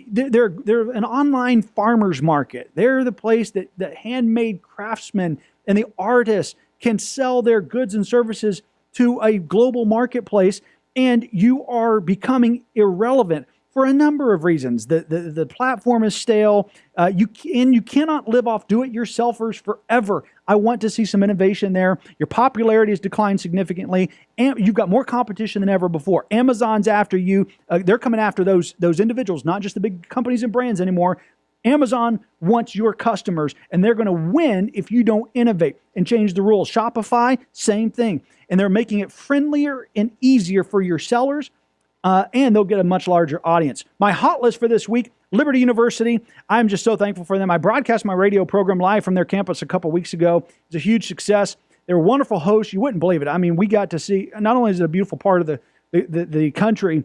they're they're an online farmers market. They're the place that that handmade craftsmen and the artists can sell their goods and services to a global marketplace and you are becoming irrelevant for a number of reasons. The, the, the platform is stale. Uh, you and you cannot live off do-it-yourselfers forever. I want to see some innovation there. Your popularity has declined significantly, and you've got more competition than ever before. Amazon's after you. Uh, they're coming after those those individuals, not just the big companies and brands anymore. Amazon wants your customers, and they're going to win if you don't innovate and change the rules. Shopify, same thing. And they're making it friendlier and easier for your sellers uh, and they'll get a much larger audience. My hot list for this week Liberty University. I'm just so thankful for them. I broadcast my radio program live from their campus a couple weeks ago. It's a huge success. They were wonderful hosts. You wouldn't believe it. I mean, we got to see not only is it a beautiful part of the the, the, the country,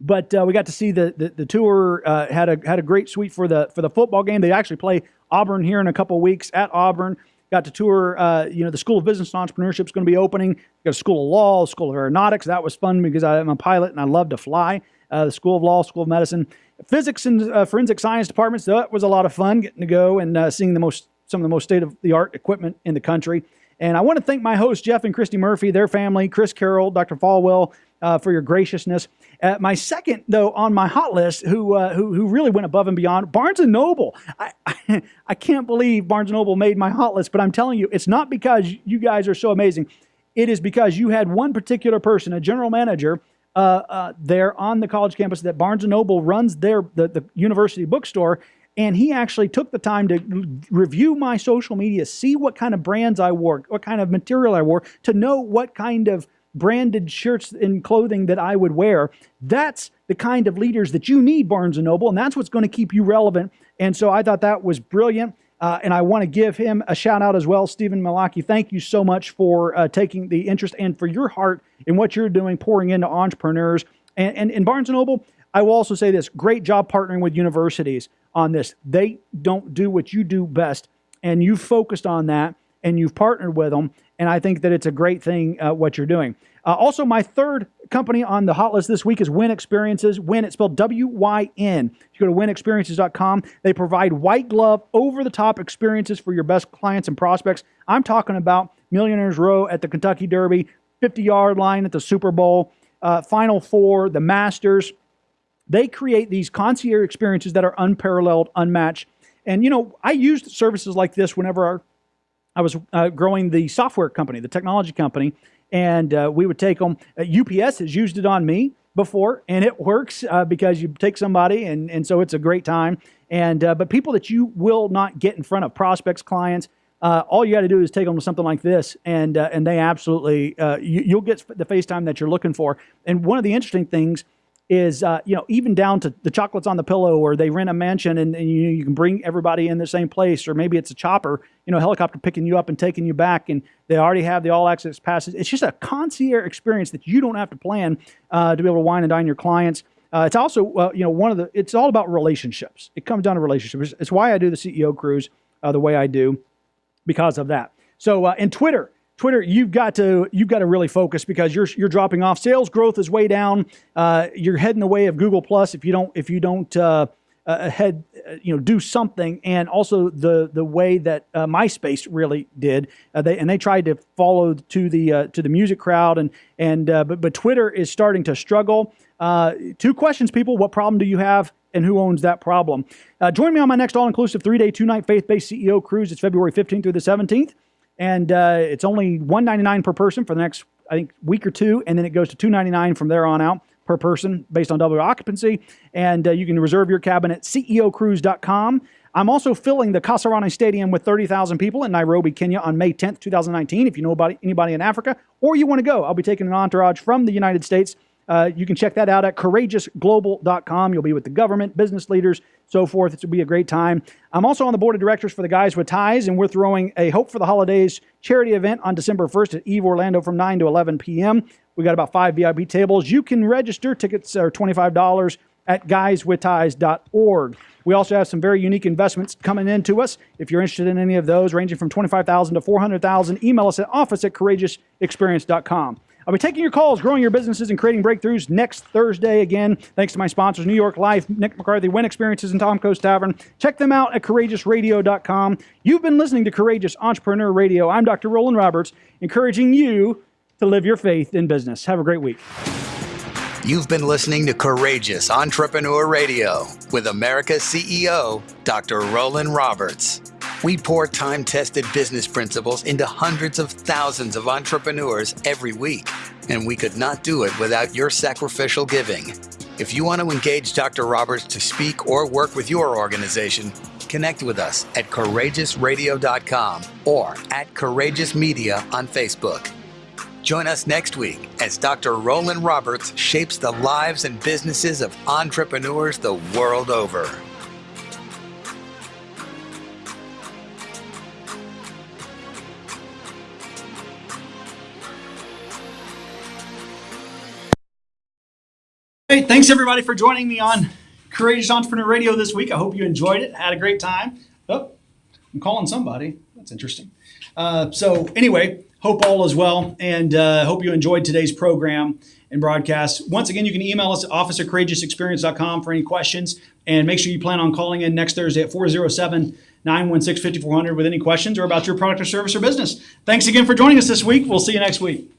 but uh, we got to see the the, the tour uh, had a had a great suite for the for the football game. They actually play Auburn here in a couple weeks at Auburn. Got to tour, uh, you know, the School of Business and Entrepreneurship is going to be opening. Got a School of Law, School of Aeronautics. That was fun because I'm a pilot and I love to fly. Uh, the School of Law, School of Medicine, Physics and uh, Forensic Science departments. That was a lot of fun getting to go and uh, seeing the most some of the most state of the art equipment in the country. And I want to thank my hosts, Jeff and Christy Murphy, their family, Chris Carroll, Dr. Falwell, uh, for your graciousness. Uh, my second, though, on my hot list, who, uh, who who really went above and beyond, Barnes and Noble. I, I, [laughs] I can't believe Barnes and Noble made my hot list, but I'm telling you, it's not because you guys are so amazing. It is because you had one particular person, a general manager, uh, uh, there on the college campus that Barnes and Noble runs their the, the university bookstore, and he actually took the time to review my social media, see what kind of brands I wore, what kind of material I wore, to know what kind of branded shirts and clothing that I would wear. That's the kind of leaders that you need, Barnes and Noble, and that's what's going to keep you relevant. And so I thought that was brilliant. Uh, and I want to give him a shout out as well, Stephen Malaki. Thank you so much for uh, taking the interest and for your heart in what you're doing, pouring into entrepreneurs. And, and in Barnes and Noble, I will also say this: great job partnering with universities on this. They don't do what you do best, and you've focused on that, and you've partnered with them. And I think that it's a great thing uh, what you're doing. Uh, also, my third company on the hot list this week is Wyn Experiences. Wyn, it's spelled W Y N. You go to wynexperiences.com, they provide white glove, over the top experiences for your best clients and prospects. I'm talking about Millionaires Row at the Kentucky Derby, 50 yard line at the Super Bowl, uh, Final Four, the Masters. They create these concierge experiences that are unparalleled, unmatched And you know, I used services like this whenever our, I was uh, growing the software company, the technology company, and uh, we would take them. UPS has used it on me before, and it works uh, because you take somebody, and and so it's a great time. And uh, but people that you will not get in front of prospects, clients. Uh, all you got to do is take them to something like this, and uh, and they absolutely uh, you, will get the FaceTime that you're looking for. And one of the interesting things is uh, you know even down to the chocolates on the pillow or they rent a mansion and, and, you, you can bring everybody in the same place or maybe it's a chopper you know helicopter picking you up and taking you back and they already have the all access passes. It's just a concierge experience that you don't have to plan uh, to be able to wine and dine your clients. Uh, it's also uh, you know one of the it's all about relationships. It comes down to relationships. It's, why i do the ceo cruise uh, the way i do because of that. So uh, in twitter Twitter, you've got to you've got to really focus because you're you're dropping off. Sales growth is way down. Uh, you're heading the way of Google Plus if you don't if you don't uh, uh, head uh, you know do something. And also the the way that uh, MySpace really did. Uh, they and they tried to follow to the to the music crowd and and but but Twitter is starting to struggle. two questions, people: What problem do you have? and who owns that problem. Uh, join me on my next all inclusive three day, two night faith based CEO cruise. It's February 15th through the 17th and uh, it's only one ninety nine per person for the next I think week or two, and then it goes to two ninety nine from there on out per person based on double occupancy. And uh, you can reserve your cabin at ceocruise.com. I'm also filling the Kasarani Stadium with 30,000 people in Nairobi, Kenya on May 10th, 2019. If you know about anybody in Africa or you want to go, I'll be taking an entourage from the United States uh, you can check that out at courageousglobal.com. You'll be with the government, business leaders, so forth. It will be a great time. I'm also on the board of directors for the Guys with Ties, and we're throwing a Hope for the Holidays charity event on December 1st at Eve Orlando from 9 to 11 p.m. We got about five VIP tables. You can register. Tickets are $25 at guyswithties.org. We also have some very unique investments coming into us. If you're interested in any of those, ranging from 25000 to 400000 email us at office at courageousexperience.com. I'll be taking your calls, growing your businesses, and creating breakthroughs next Thursday again. Thanks to my sponsors, New York Life, Nick McCarthy, Wyn Experiences, and Tom Coast Tavern. Check them out at courageousradio.com. You've been listening to Courageous Entrepreneur Radio. I'm Dr. Roland Roberts, encouraging you to live your faith in business. Have a great week. You've been listening to Courageous Entrepreneur Radio with America's CEO, Dr. Roland Roberts. We pour time tested business principles into hundreds of thousands of entrepreneurs every week, and we could not do it without your sacrificial giving. If you want to engage Dr. Roberts to speak or work with your organization, connect with us at courageousradio.com or at Courageous Media on Facebook. Join us next week as Dr. Roland Roberts shapes the lives and businesses of entrepreneurs the world over. Hey, thanks everybody for joining me on Courageous Entrepreneur Radio this week. I hope you enjoyed it, had a great time. Oh, I'm calling somebody. That's interesting. Uh, so, anyway, hope all is well and uh, hope you enjoyed today's program and broadcast. Once again, you can email us at office for any questions and make sure you plan on calling in next Thursday at 407 916 5400 with any questions or about your product or service or business. Thanks again for joining us this week. We'll see you next week.